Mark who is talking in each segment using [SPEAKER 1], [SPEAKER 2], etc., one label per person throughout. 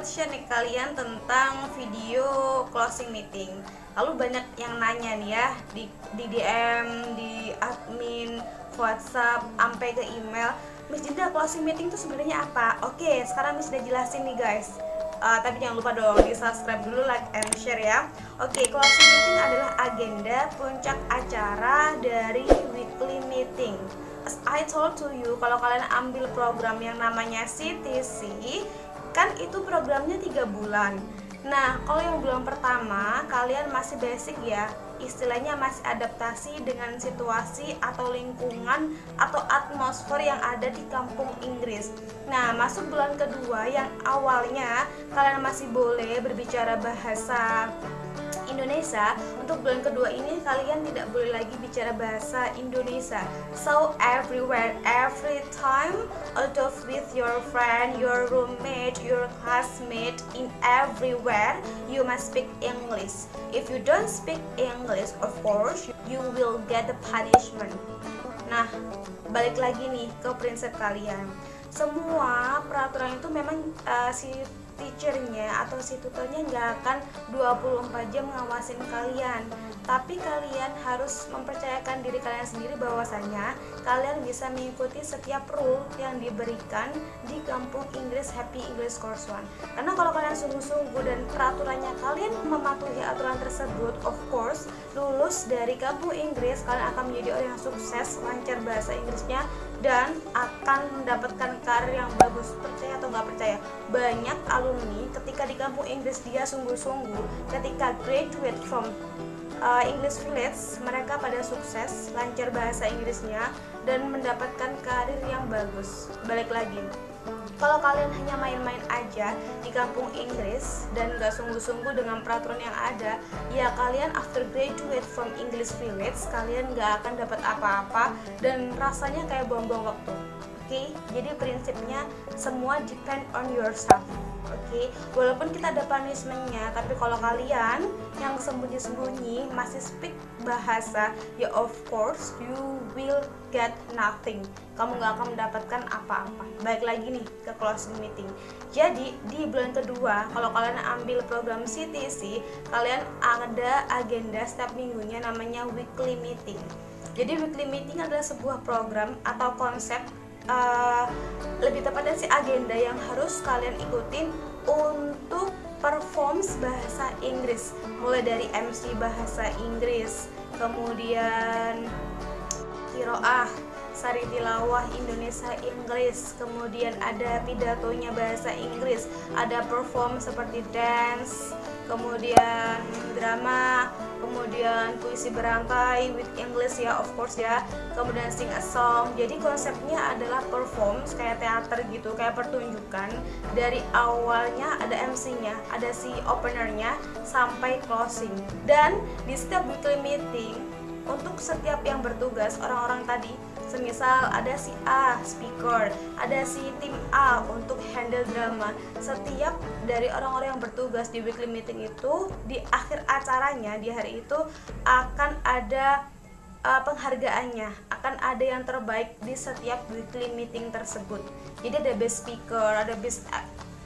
[SPEAKER 1] sempat share nih kalian tentang video closing meeting. Lalu banyak yang nanya nih ya di, di DM, di admin, WhatsApp, sampai ke email. Miss Jinda closing meeting itu sebenarnya apa? Oke, sekarang Miss udah jelasin nih guys. Uh, tapi jangan lupa dong di subscribe dulu, like and share ya. Oke, closing meeting adalah agenda puncak acara dari weekly meeting. As I told to you, kalau kalian ambil program yang namanya CTC kan itu programnya tiga bulan Nah, kalau yang bulan pertama, kalian masih basic ya, istilahnya masih adaptasi dengan situasi atau lingkungan atau atmosfer yang ada di kampung Inggris. Nah, masuk bulan kedua yang awalnya kalian masih boleh berbicara bahasa Indonesia untuk bulan kedua ini kalian tidak boleh lagi bicara bahasa Indonesia. So everywhere every time out of with your friend your roommate your classmate in everywhere you must speak English. If you don't speak English of course you will get the punishment. Nah balik lagi nih ke prinsip kalian. Semua peraturan itu memang uh, si teachernya atau si tutornya nggak akan 24 jam ngawasin kalian. Tapi kalian harus mempercayakan diri kalian sendiri bahwasanya kalian bisa mengikuti setiap rule yang diberikan di kampung Inggris Happy English Course One. Karena kalau kalian sungguh-sungguh dan peraturannya kalian mematuhi aturan tersebut of course lulus dari kampung Inggris kalian akan menjadi orang yang sukses lancar bahasa Inggrisnya dan akan mendapatkan karir yang bagus. Percaya atau nggak percaya? Banyak alumni ketika di kampung Inggris dia sungguh-sungguh. Ketika graduate from uh, English Village mereka pada sukses lancar bahasa Inggrisnya dan mendapatkan karir yang bagus. Balik lagi kalau kalian hanya main-main aja di kampung Inggris dan gak sungguh-sungguh dengan peraturan yang ada ya kalian after graduate from English Village kalian gak akan dapat apa-apa dan rasanya kayak buang-buang waktu okay? jadi prinsipnya semua depend on yourself Oke, okay? walaupun kita ada punishmentnya, tapi kalau kalian yang sembunyi-sembunyi masih speak bahasa, ya of course you will get nothing. Kamu nggak akan mendapatkan apa-apa. Baik lagi nih ke closing meeting. Jadi di bulan kedua, kalau kalian ambil program CTC, kalian ada agenda setiap minggunya namanya weekly meeting. Jadi weekly meeting adalah sebuah program atau konsep uh, lebih tepatnya sih agenda yang harus kalian ikutin untuk performs bahasa Inggris. Mulai dari MC bahasa Inggris kemudian kiroah sari tilawah Indonesia Inggris kemudian ada pidatonya bahasa Inggris ada perform seperti dance kemudian drama kemudian puisi berantai with English ya of course ya kemudian sing a song. Jadi konsepnya adalah perform kayak teater gitu kayak pertunjukan. Dari awalnya ada MC-nya ada si openernya sampai closing. Dan di setiap weekly meeting setiap yang bertugas orang-orang tadi. Semisal ada si A speaker. Ada si tim A untuk handle drama. Setiap dari orang-orang yang bertugas di weekly meeting itu di akhir acaranya di hari itu akan ada uh, penghargaannya. Akan ada yang terbaik di setiap weekly meeting tersebut. Jadi ada best speaker ada best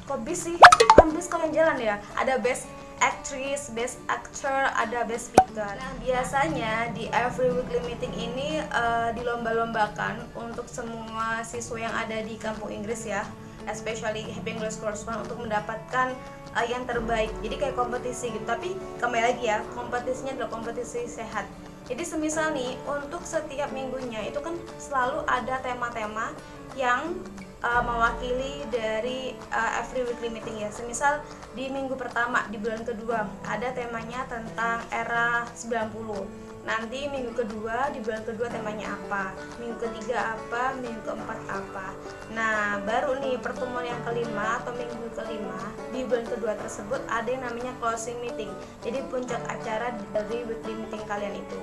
[SPEAKER 1] kok bis sih? Kan bis kalian jalan ya? Ada best actress, best actor, ada best speaker. Nah, biasanya di every weekly meeting ini uh, dilomba-lombakan untuk semua siswa yang ada di kampung Inggris ya, especially Happy English Course One untuk mendapatkan uh, yang terbaik. Jadi kayak kompetisi gitu. Tapi kembali lagi ya, kompetisinya adalah kompetisi sehat. Jadi semisal nih untuk setiap minggunya itu kan selalu ada tema-tema yang uh, mewakili dari uh, every weekly meeting ya. Semisal di minggu pertama di bulan kedua ada temanya tentang era 90. Nanti minggu kedua di bulan kedua temanya apa? Minggu ketiga apa? Minggu keempat apa? Nah, baru nih pertemuan yang kelima atau minggu kelima di bulan kedua tersebut ada yang namanya closing meeting. Jadi puncak acara dari weekly meeting kalian itu.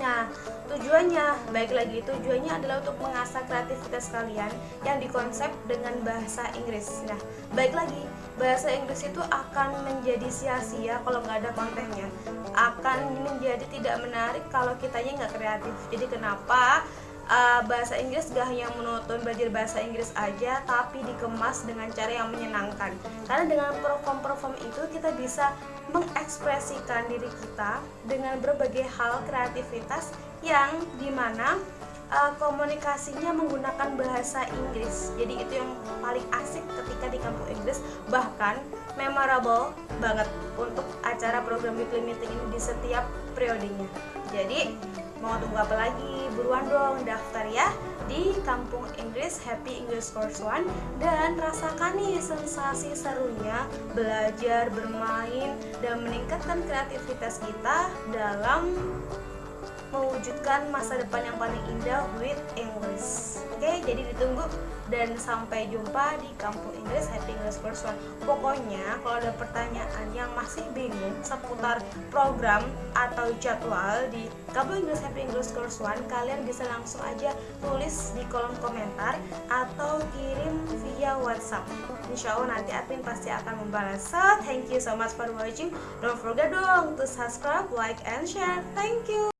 [SPEAKER 1] Nah, tujuannya, baik lagi, tujuannya adalah untuk mengasah kreativitas kalian yang dikonsep dengan bahasa Inggris. Nah, baik lagi, bahasa Inggris itu akan menjadi sia-sia kalau nggak ada kontennya. Akan menjadi tidak menarik kalau kitanya nggak kreatif. Jadi kenapa uh, bahasa Inggris gak hanya monoton belajar bahasa Inggris aja tapi dikemas dengan cara yang menyenangkan. Karena dengan perform-perform itu kita bisa mengekspresikan diri kita dengan berbagai hal kreativitas yang di mana uh, komunikasinya menggunakan bahasa Inggris. Jadi itu yang paling asik ketika di kampung Inggris. Bahkan memorable banget untuk acara program weekly meeting ini di setiap periodenya. Jadi mau tunggu apa lagi? Buruan dong daftar ya di Kampung Inggris Happy English Course One. Dan rasakan nih sensasi serunya belajar bermain dan meningkatkan kreativitas kita dalam mewujudkan masa depan yang paling indah with English. Oke, okay, jadi ditunggu dan sampai jumpa di Kampung Inggris Happy English Course One. Pokoknya kalau ada pertanyaan yang masih bingung seputar program atau jadwal di Kampung Inggris Happy English Course One, kalian bisa langsung aja tulis di kolom komentar atau kirim via WhatsApp. Insya Allah nanti admin pasti akan membalas. So, thank you so much for watching. Don't forget dong to subscribe, like, and share. Thank you.